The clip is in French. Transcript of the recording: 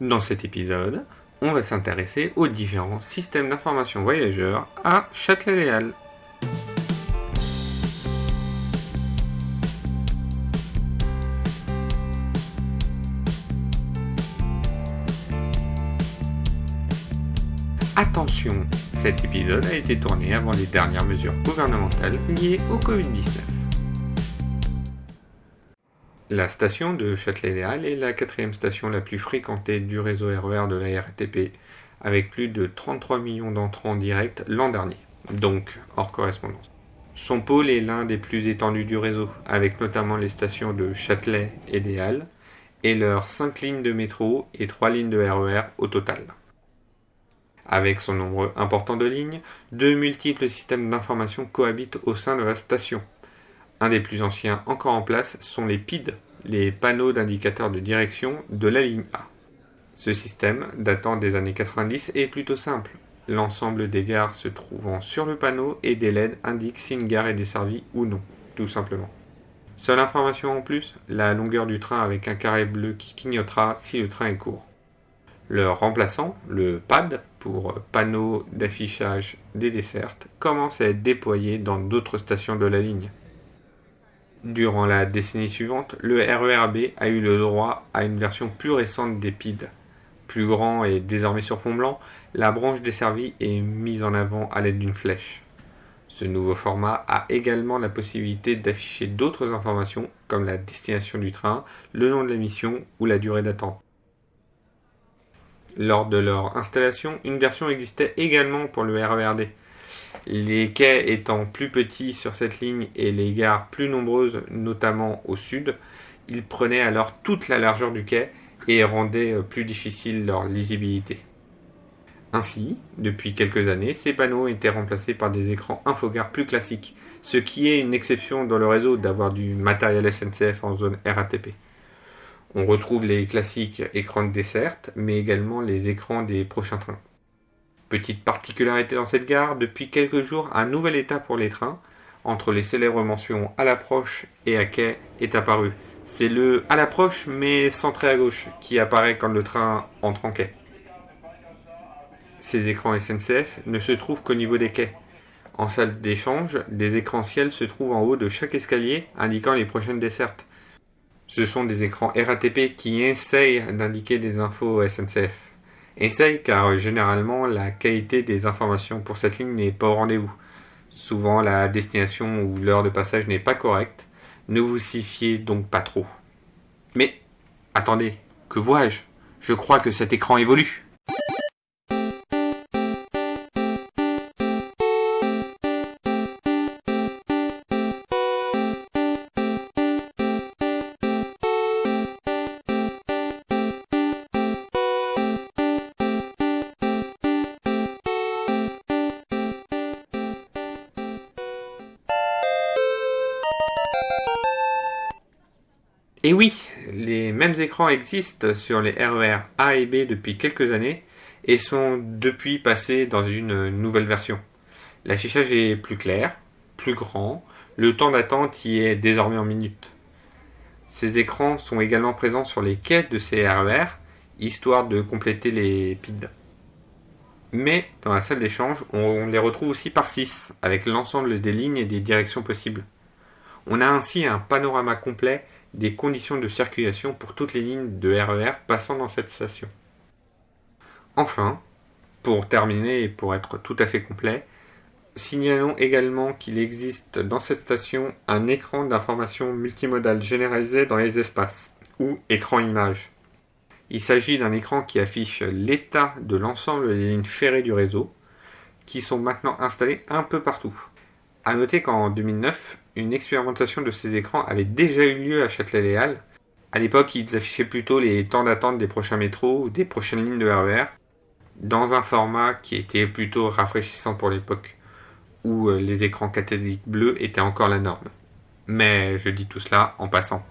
Dans cet épisode, on va s'intéresser aux différents systèmes d'information voyageurs à Châtelet-Léal. Attention, cet épisode a été tourné avant les dernières mesures gouvernementales liées au Covid-19. La station de Châtelet-Léal est la quatrième station la plus fréquentée du réseau RER de la RATP, avec plus de 33 millions d'entrants directs l'an dernier, donc hors correspondance. Son pôle est l'un des plus étendus du réseau, avec notamment les stations de Châtelet et des Halles, et leurs 5 lignes de métro et 3 lignes de RER e au total. Avec son nombre important de lignes, de multiples systèmes d'information cohabitent au sein de la station, un des plus anciens encore en place sont les PID, les panneaux d'indicateurs de direction de la ligne A. Ce système, datant des années 90, est plutôt simple. L'ensemble des gares se trouvant sur le panneau et des LED indiquent si une gare est desservie ou non, tout simplement. Seule information en plus, la longueur du train avec un carré bleu qui clignotera si le train est court. Le remplaçant, le PAD, pour panneau d'affichage des dessertes, commence à être déployé dans d'autres stations de la ligne. Durant la décennie suivante, le RERB a eu le droit à une version plus récente des PID. Plus grand et désormais sur fond blanc, la branche desservie est mise en avant à l'aide d'une flèche. Ce nouveau format a également la possibilité d'afficher d'autres informations comme la destination du train, le nom de la mission ou la durée d'attente. Lors de leur installation, une version existait également pour le RERD. Les quais étant plus petits sur cette ligne et les gares plus nombreuses, notamment au sud, ils prenaient alors toute la largeur du quai et rendaient euh, plus difficile leur lisibilité. Ainsi, depuis quelques années, ces panneaux étaient remplacés par des écrans infogares plus classiques, ce qui est une exception dans le réseau d'avoir du matériel SNCF en zone RATP. On retrouve les classiques écrans de desserte, mais également les écrans des prochains trains. Petite particularité dans cette gare, depuis quelques jours, un nouvel état pour les trains, entre les célèbres mentions à l'approche et à quai, est apparu. C'est le à l'approche mais centré à gauche qui apparaît quand le train entre en quai. Ces écrans SNCF ne se trouvent qu'au niveau des quais. En salle d'échange, des écrans ciel se trouvent en haut de chaque escalier indiquant les prochaines dessertes. Ce sont des écrans RATP qui essayent d'indiquer des infos SNCF. Essaye car généralement la qualité des informations pour cette ligne n'est pas au rendez-vous. Souvent la destination ou l'heure de passage n'est pas correcte. Ne vous y fiez donc pas trop. Mais attendez, que vois-je? Je crois que cet écran évolue. Et oui, les mêmes écrans existent sur les RER e A et B depuis quelques années et sont depuis passés dans une nouvelle version. L'affichage est plus clair, plus grand, le temps d'attente y est désormais en minutes. Ces écrans sont également présents sur les quais de ces RER, e histoire de compléter les PID. Mais dans la salle d'échange, on les retrouve aussi par 6, avec l'ensemble des lignes et des directions possibles. On a ainsi un panorama complet des conditions de circulation pour toutes les lignes de RER e passant dans cette station. Enfin, pour terminer et pour être tout à fait complet, signalons également qu'il existe dans cette station un écran d'information multimodal généralisé dans les espaces, ou écran image. Il s'agit d'un écran qui affiche l'état de l'ensemble des lignes ferrées du réseau, qui sont maintenant installées un peu partout. A noter qu'en 2009, une expérimentation de ces écrans avait déjà eu lieu à Châtelet-Léal. À l'époque, ils affichaient plutôt les temps d'attente des prochains métros ou des prochaines lignes de RER, e dans un format qui était plutôt rafraîchissant pour l'époque, où euh, les écrans cathodiques bleus étaient encore la norme. Mais je dis tout cela en passant.